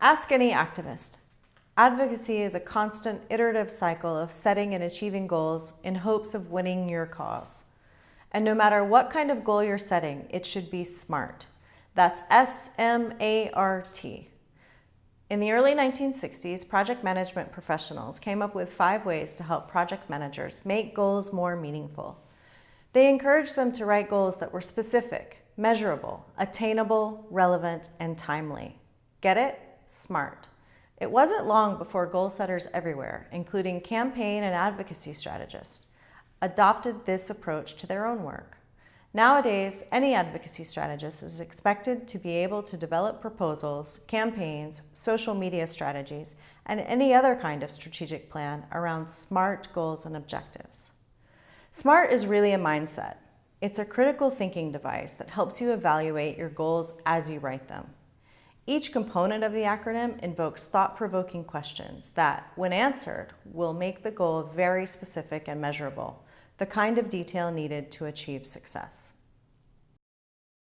Ask any activist. Advocacy is a constant iterative cycle of setting and achieving goals in hopes of winning your cause. And no matter what kind of goal you're setting, it should be SMART. That's S-M-A-R-T. In the early 1960s, project management professionals came up with five ways to help project managers make goals more meaningful. They encouraged them to write goals that were specific, measurable, attainable, relevant, and timely. Get it? SMART. It wasn't long before goal setters everywhere, including campaign and advocacy strategists, adopted this approach to their own work. Nowadays, any advocacy strategist is expected to be able to develop proposals, campaigns, social media strategies, and any other kind of strategic plan around SMART goals and objectives. SMART is really a mindset. It's a critical thinking device that helps you evaluate your goals as you write them. Each component of the acronym invokes thought-provoking questions that, when answered, will make the goal very specific and measurable, the kind of detail needed to achieve success.